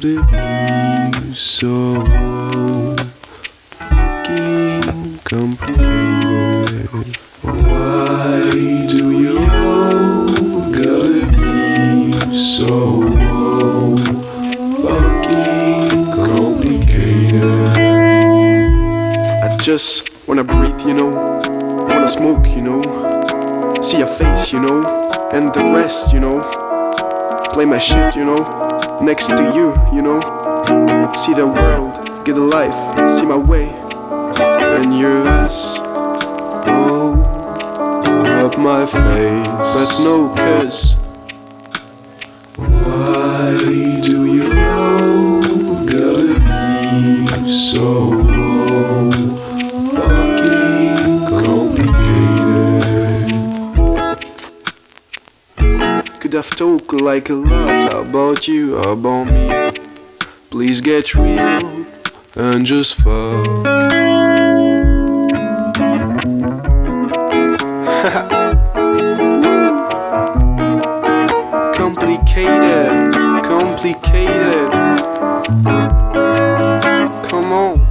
could it be so fucking complicated? Why do you gotta be so fucking complicated? I just wanna breathe, you know. I wanna smoke, you know. See your face, you know. And the rest, you know. Play my shit, you know. Next to you, you know. See the world, get a life, see my way. And yours, oh, up my face. But no, cause Why Could have talked like a lot about you, about me. Please get real and just fuck. Complicated, complicated. Come on.